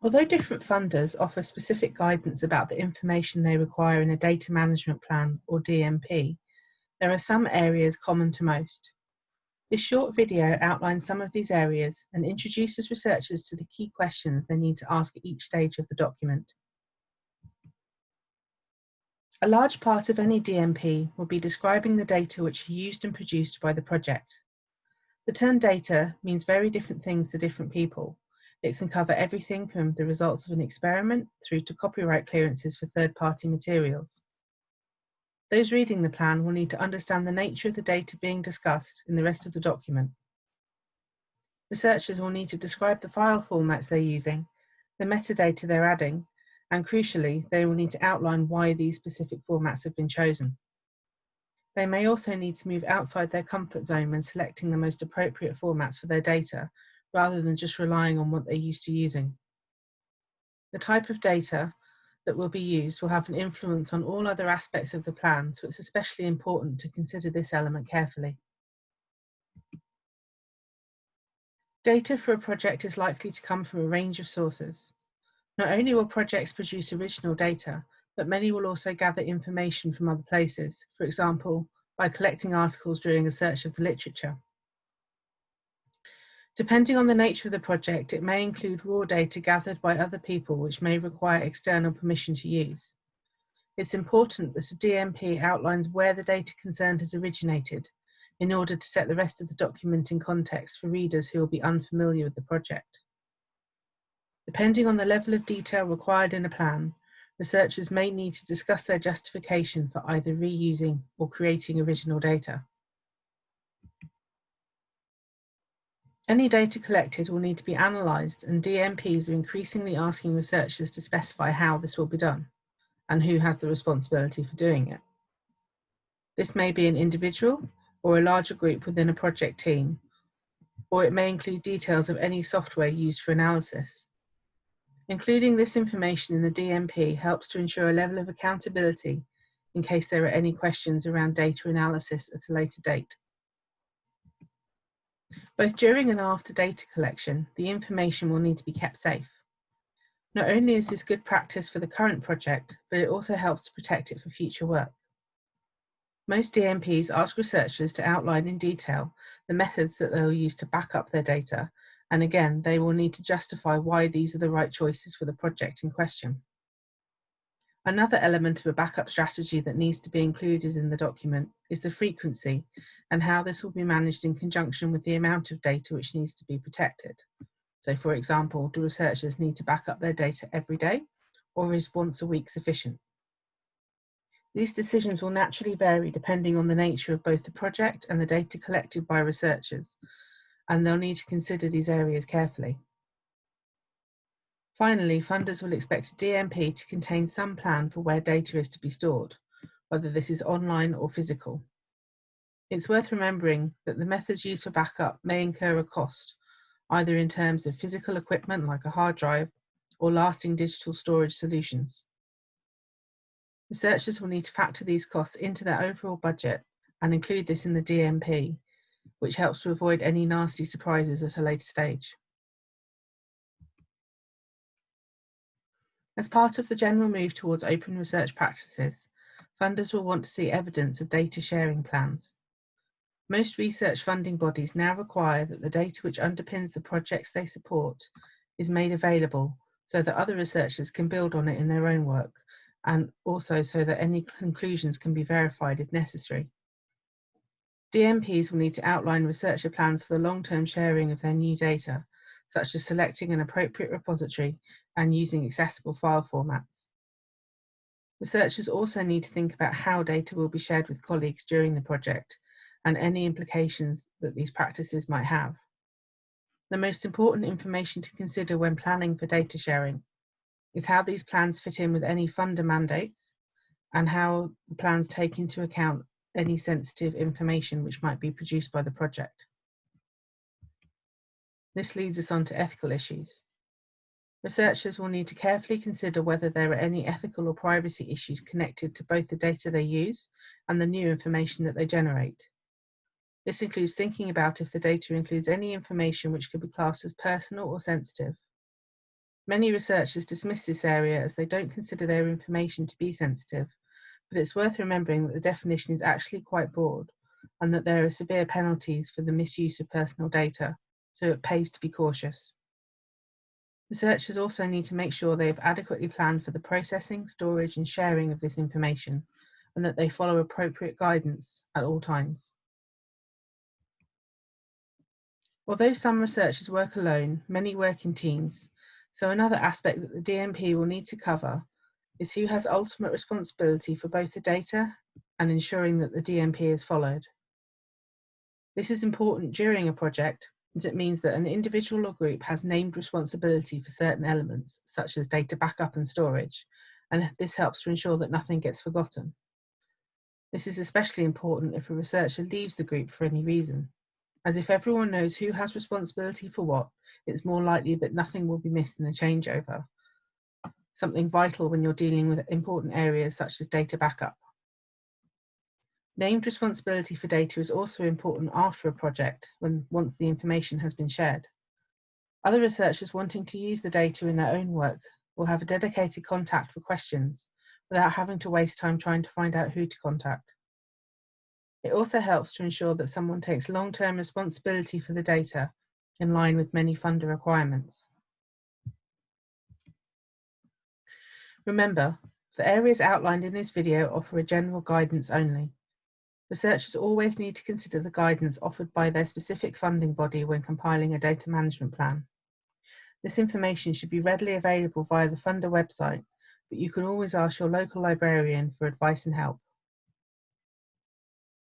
Although different funders offer specific guidance about the information they require in a data management plan or DMP, there are some areas common to most. This short video outlines some of these areas and introduces researchers to the key questions they need to ask at each stage of the document. A large part of any DMP will be describing the data which are used and produced by the project. The term data means very different things to different people, it can cover everything from the results of an experiment through to copyright clearances for third-party materials. Those reading the plan will need to understand the nature of the data being discussed in the rest of the document. Researchers will need to describe the file formats they're using, the metadata they're adding, and crucially, they will need to outline why these specific formats have been chosen. They may also need to move outside their comfort zone when selecting the most appropriate formats for their data rather than just relying on what they're used to using. The type of data that will be used will have an influence on all other aspects of the plan, so it's especially important to consider this element carefully. Data for a project is likely to come from a range of sources. Not only will projects produce original data, but many will also gather information from other places, for example, by collecting articles during a search of the literature. Depending on the nature of the project, it may include raw data gathered by other people which may require external permission to use. It's important that a DMP outlines where the data concerned has originated in order to set the rest of the document in context for readers who will be unfamiliar with the project. Depending on the level of detail required in a plan, researchers may need to discuss their justification for either reusing or creating original data. Any data collected will need to be analysed and DMPs are increasingly asking researchers to specify how this will be done and who has the responsibility for doing it. This may be an individual or a larger group within a project team, or it may include details of any software used for analysis. Including this information in the DMP helps to ensure a level of accountability in case there are any questions around data analysis at a later date. Both during and after data collection, the information will need to be kept safe. Not only is this good practice for the current project, but it also helps to protect it for future work. Most DMPs ask researchers to outline in detail the methods that they'll use to back up their data, and again, they will need to justify why these are the right choices for the project in question. Another element of a backup strategy that needs to be included in the document is the frequency and how this will be managed in conjunction with the amount of data which needs to be protected. So for example, do researchers need to back up their data every day or is once a week sufficient? These decisions will naturally vary depending on the nature of both the project and the data collected by researchers, and they'll need to consider these areas carefully. Finally, funders will expect a DMP to contain some plan for where data is to be stored, whether this is online or physical. It's worth remembering that the methods used for backup may incur a cost, either in terms of physical equipment like a hard drive or lasting digital storage solutions. Researchers will need to factor these costs into their overall budget and include this in the DMP, which helps to avoid any nasty surprises at a later stage. As part of the general move towards open research practices, funders will want to see evidence of data sharing plans. Most research funding bodies now require that the data which underpins the projects they support is made available so that other researchers can build on it in their own work and also so that any conclusions can be verified if necessary. DMPs will need to outline researcher plans for the long-term sharing of their new data such as selecting an appropriate repository and using accessible file formats. Researchers also need to think about how data will be shared with colleagues during the project and any implications that these practices might have. The most important information to consider when planning for data sharing is how these plans fit in with any funder mandates and how the plans take into account any sensitive information which might be produced by the project. This leads us on to ethical issues. Researchers will need to carefully consider whether there are any ethical or privacy issues connected to both the data they use and the new information that they generate. This includes thinking about if the data includes any information which could be classed as personal or sensitive. Many researchers dismiss this area as they don't consider their information to be sensitive, but it's worth remembering that the definition is actually quite broad and that there are severe penalties for the misuse of personal data, so it pays to be cautious. Researchers also need to make sure they have adequately planned for the processing, storage and sharing of this information and that they follow appropriate guidance at all times. Although some researchers work alone, many work in teams, so another aspect that the DMP will need to cover is who has ultimate responsibility for both the data and ensuring that the DMP is followed. This is important during a project it means that an individual or group has named responsibility for certain elements, such as data backup and storage, and this helps to ensure that nothing gets forgotten. This is especially important if a researcher leaves the group for any reason, as if everyone knows who has responsibility for what, it's more likely that nothing will be missed in the changeover, something vital when you're dealing with important areas such as data backup. Named responsibility for data is also important after a project, when once the information has been shared. Other researchers wanting to use the data in their own work will have a dedicated contact for questions without having to waste time trying to find out who to contact. It also helps to ensure that someone takes long-term responsibility for the data in line with many funder requirements. Remember, the areas outlined in this video offer a general guidance only. Researchers always need to consider the guidance offered by their specific funding body when compiling a data management plan. This information should be readily available via the funder website, but you can always ask your local librarian for advice and help.